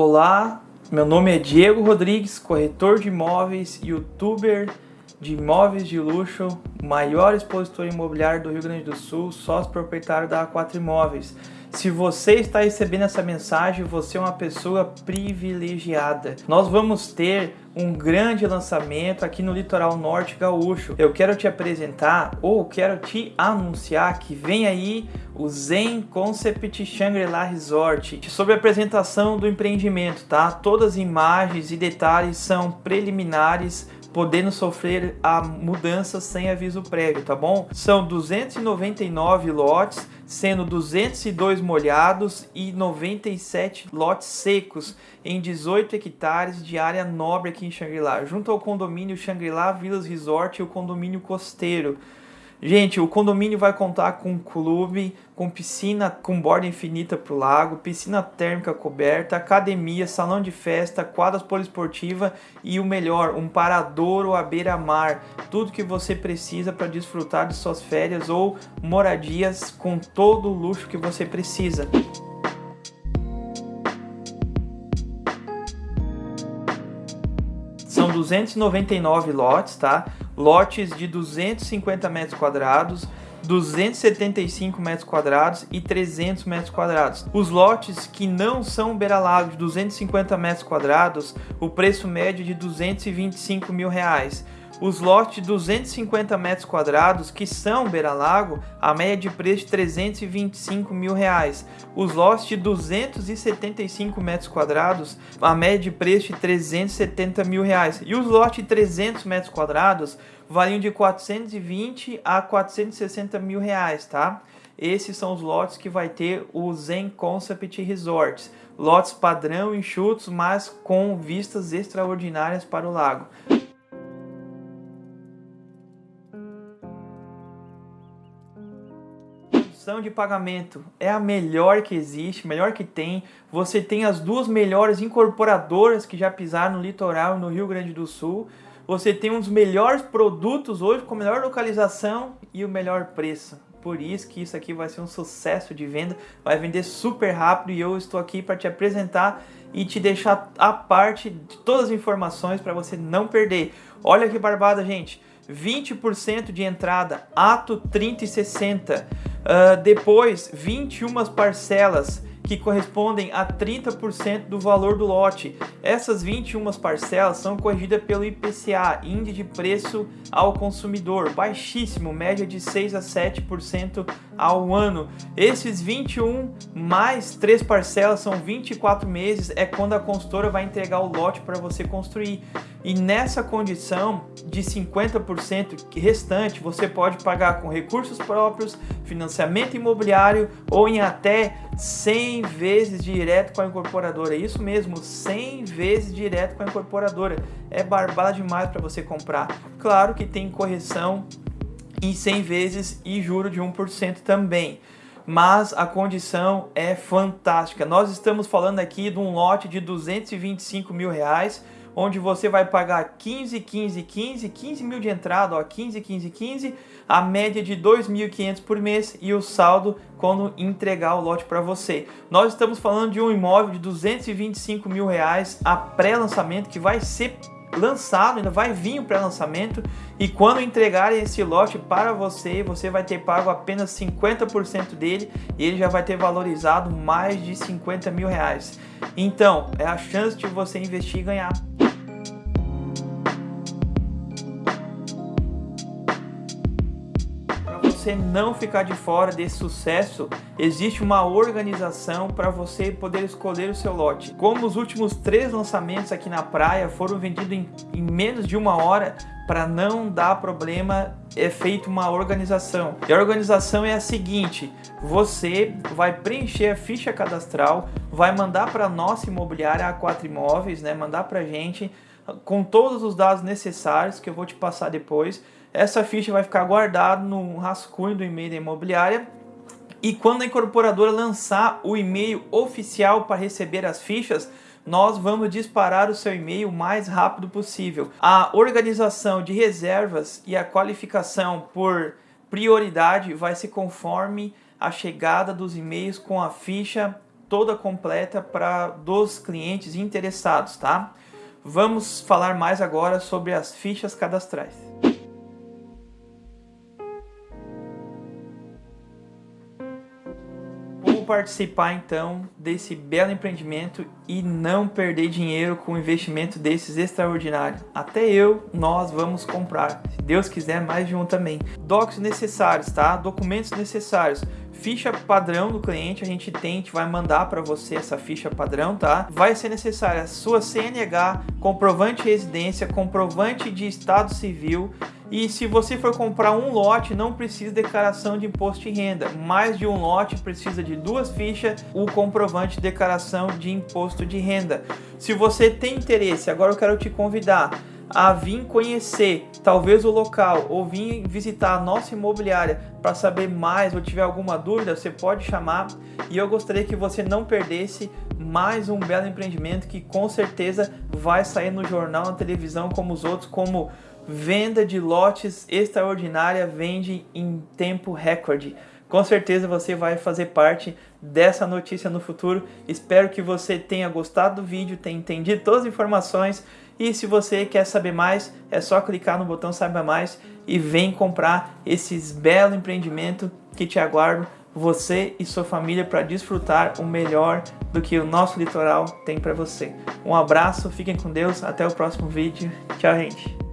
Olá, meu nome é Diego Rodrigues, corretor de imóveis, youtuber de imóveis de luxo, maior expositor imobiliário do Rio Grande do Sul, sócio proprietário da A4 Imóveis. Se você está recebendo essa mensagem, você é uma pessoa privilegiada. Nós vamos ter um grande lançamento aqui no litoral norte gaúcho. Eu quero te apresentar ou quero te anunciar que vem aí o Zen Concept Shangri-La Resort sobre a apresentação do empreendimento, tá? Todas as imagens e detalhes são preliminares podendo sofrer a mudança sem aviso prévio, tá bom? São 299 lotes, sendo 202 molhados e 97 lotes secos em 18 hectares de área nobre aqui em Xangri-Lá, junto ao condomínio Xangri-Lá Villas Resort e o condomínio costeiro. Gente, o condomínio vai contar com clube, com piscina com borda infinita para o lago, piscina térmica coberta, academia, salão de festa, quadras poliesportiva e o melhor, um paradouro à beira-mar. Tudo que você precisa para desfrutar de suas férias ou moradias com todo o luxo que você precisa. 299 lotes, tá? lotes de 250 metros quadrados, 275 metros quadrados e 300 metros quadrados. Os lotes que não são beira-lago de 250 metros quadrados, o preço médio é de 225 mil reais. Os lotes de 250 metros quadrados que são beira-lago, a média de preço de 325 mil reais. Os lotes de 275 metros quadrados, a média de preço de 370 mil reais. E os lotes de 300 metros quadrados variam de 420 a 460 mil reais, tá? Esses são os lotes que vai ter o Zen Concept Resorts. Lotes padrão, enxutos, mas com vistas extraordinárias para o lago. De pagamento é a melhor que existe, melhor que tem. Você tem as duas melhores incorporadoras que já pisaram no litoral no Rio Grande do Sul. Você tem um dos melhores produtos hoje com a melhor localização e o melhor preço. Por isso que isso aqui vai ser um sucesso de venda, vai vender super rápido e eu estou aqui para te apresentar e te deixar a parte de todas as informações para você não perder. Olha que barbada, gente! 20% de entrada, ato 30 e 60. Uh, depois, 21 parcelas que correspondem a 30% do valor do lote. Essas 21 parcelas são corrigidas pelo IPCA, Índice de Preço ao Consumidor, baixíssimo, média de 6 a 7% ao ano. Esses 21 mais 3 parcelas são 24 meses, é quando a consultora vai entregar o lote para você construir. E nessa condição de 50% restante, você pode pagar com recursos próprios, financiamento imobiliário ou em até 100 vezes direto com a incorporadora. Isso mesmo, 100 vezes direto com a incorporadora. É barbada demais para você comprar. Claro que tem correção em 100 vezes e juro de 1% também. Mas a condição é fantástica. Nós estamos falando aqui de um lote de 225 mil reais onde você vai pagar 15, 15, 15, 15 mil de entrada, ó, 15, 15, 15, a média de 2.500 por mês e o saldo quando entregar o lote para você. Nós estamos falando de um imóvel de 225 mil reais a pré-lançamento que vai ser lançado, ainda vai vir o pré-lançamento e quando entregarem esse lote para você, você vai ter pago apenas 50% dele e ele já vai ter valorizado mais de 50 mil reais. Então, é a chance de você investir e ganhar. Você não ficar de fora desse sucesso, existe uma organização para você poder escolher o seu lote. Como os últimos três lançamentos aqui na praia foram vendidos em, em menos de uma hora, para não dar problema, é feita uma organização. E a organização é a seguinte: você vai preencher a ficha cadastral, vai mandar para nossa imobiliária A4 Imóveis, né? Mandar para gente com todos os dados necessários que eu vou te passar depois. Essa ficha vai ficar guardada no rascunho do e-mail da imobiliária e quando a incorporadora lançar o e-mail oficial para receber as fichas, nós vamos disparar o seu e-mail o mais rápido possível. A organização de reservas e a qualificação por prioridade vai ser conforme a chegada dos e-mails com a ficha toda completa para dos clientes interessados, tá? Vamos falar mais agora sobre as fichas cadastrais. Participar então desse belo empreendimento e não perder dinheiro com investimento desses extraordinário? Até eu, nós vamos comprar. Se Deus quiser, mais de um também. Docs necessários, tá? Documentos necessários ficha padrão do cliente, a gente tem, a gente vai mandar para você essa ficha padrão, tá? Vai ser necessária a sua CNH, comprovante de residência, comprovante de estado civil e se você for comprar um lote, não precisa de declaração de imposto de renda. Mais de um lote precisa de duas fichas, o comprovante de declaração de imposto de renda. Se você tem interesse, agora eu quero te convidar a vir conhecer talvez o local ou vir visitar a nossa imobiliária para saber mais ou tiver alguma dúvida, você pode chamar e eu gostaria que você não perdesse mais um belo empreendimento que com certeza vai sair no jornal, na televisão como os outros, como venda de lotes extraordinária, vende em tempo recorde. Com certeza você vai fazer parte dessa notícia no futuro. Espero que você tenha gostado do vídeo, tenha entendido todas as informações e se você quer saber mais, é só clicar no botão Saiba Mais e vem comprar esses belo empreendimento que te aguardo você e sua família para desfrutar o melhor do que o nosso litoral tem para você. Um abraço, fiquem com Deus, até o próximo vídeo. Tchau, gente!